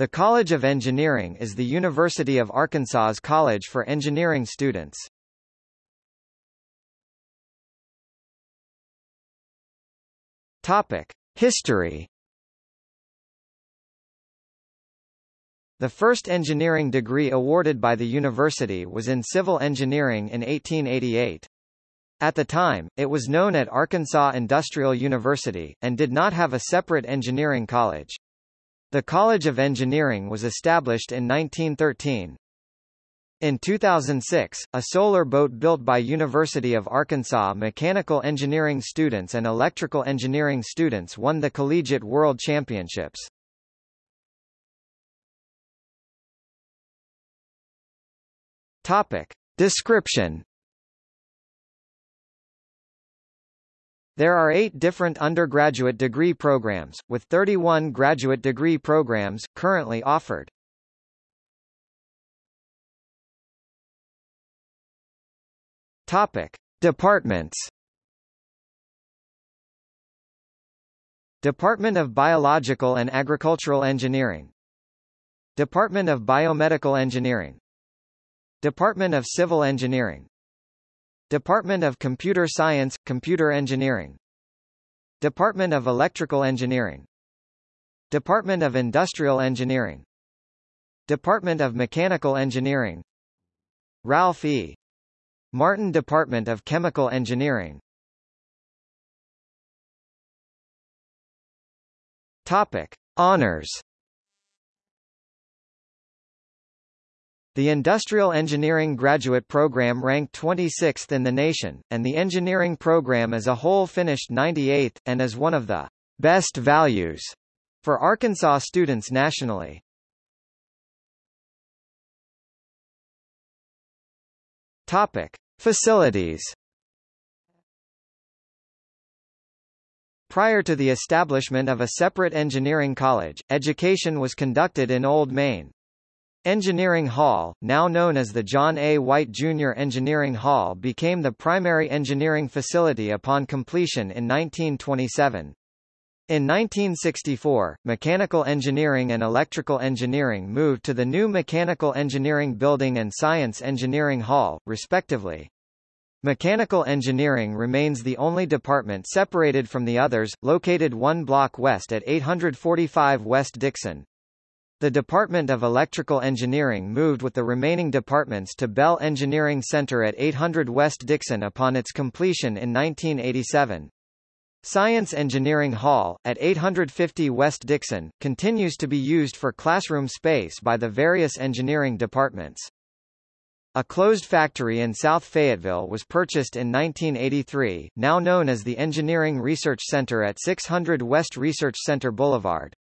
The College of Engineering is the University of Arkansas's college for engineering students. Topic: History. The first engineering degree awarded by the university was in civil engineering in 1888. At the time, it was known at Arkansas Industrial University, and did not have a separate engineering college. The College of Engineering was established in 1913. In 2006, a solar boat built by University of Arkansas mechanical engineering students and electrical engineering students won the Collegiate World Championships. Topic. Description There are eight different undergraduate degree programs, with 31 graduate degree programs, currently offered. Topic. Departments Department of Biological and Agricultural Engineering Department of Biomedical Engineering Department of Civil Engineering Department of Computer Science, Computer Engineering. Department of Electrical Engineering. Department of Industrial Engineering. Department of Mechanical Engineering. Ralph E. Martin Department of Chemical Engineering. Topic. Honors The Industrial Engineering Graduate Program ranked 26th in the nation, and the engineering program as a whole finished 98th, and is one of the best values for Arkansas students nationally. Topic. Facilities Prior to the establishment of a separate engineering college, education was conducted in Old Main, Engineering Hall, now known as the John A. White Jr. Engineering Hall became the primary engineering facility upon completion in 1927. In 1964, mechanical engineering and electrical engineering moved to the new Mechanical Engineering Building and Science Engineering Hall, respectively. Mechanical engineering remains the only department separated from the others, located one block west at 845 West Dixon. The Department of Electrical Engineering moved with the remaining departments to Bell Engineering Center at 800 West Dixon upon its completion in 1987. Science Engineering Hall, at 850 West Dixon, continues to be used for classroom space by the various engineering departments. A closed factory in South Fayetteville was purchased in 1983, now known as the Engineering Research Center at 600 West Research Center Boulevard.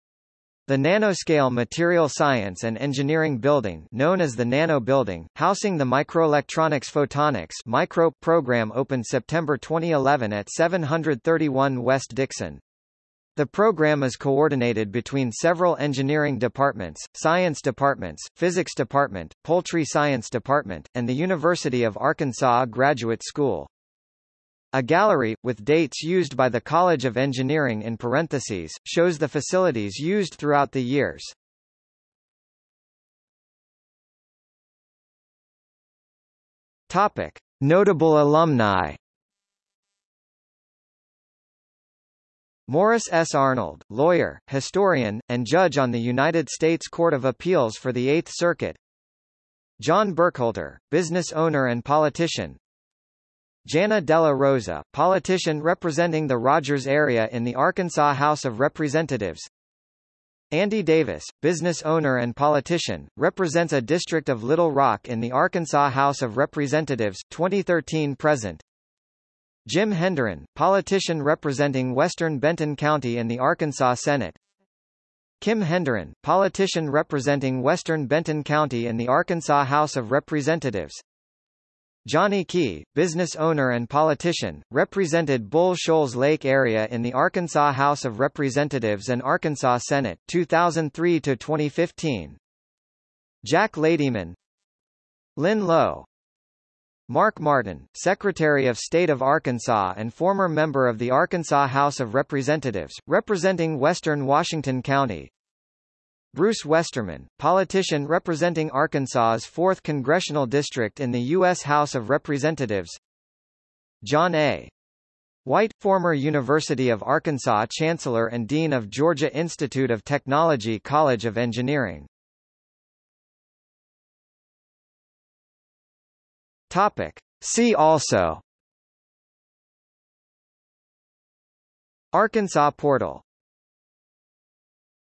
The Nanoscale Material Science and Engineering Building known as the Nano Building, housing the Microelectronics Photonics micro program opened September 2011 at 731 West Dixon. The program is coordinated between several engineering departments, science departments, physics department, poultry science department, and the University of Arkansas Graduate School. A gallery, with dates used by the College of Engineering in parentheses, shows the facilities used throughout the years. Topic. Notable alumni Morris S. Arnold, lawyer, historian, and judge on the United States Court of Appeals for the Eighth Circuit John Burkholder, business owner and politician Jana Della Rosa, politician representing the Rogers area in the Arkansas House of Representatives. Andy Davis, business owner and politician, represents a district of Little Rock in the Arkansas House of Representatives 2013-present. Jim Hendren, politician representing western Benton County in the Arkansas Senate. Kim Hendren, politician representing western Benton County in the Arkansas House of Representatives. Johnny Key, business owner and politician, represented Bull Shoals Lake area in the Arkansas House of Representatives and Arkansas Senate, 2003 to 2015. Jack Ladyman, Lynn Lowe, Mark Martin, Secretary of State of Arkansas and former member of the Arkansas House of Representatives, representing western Washington County. Bruce Westerman, politician representing Arkansas's 4th Congressional District in the U.S. House of Representatives John A. White, former University of Arkansas Chancellor and Dean of Georgia Institute of Technology College of Engineering Topic. See also Arkansas Portal